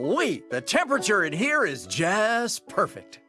Wowee! The temperature in here is just perfect.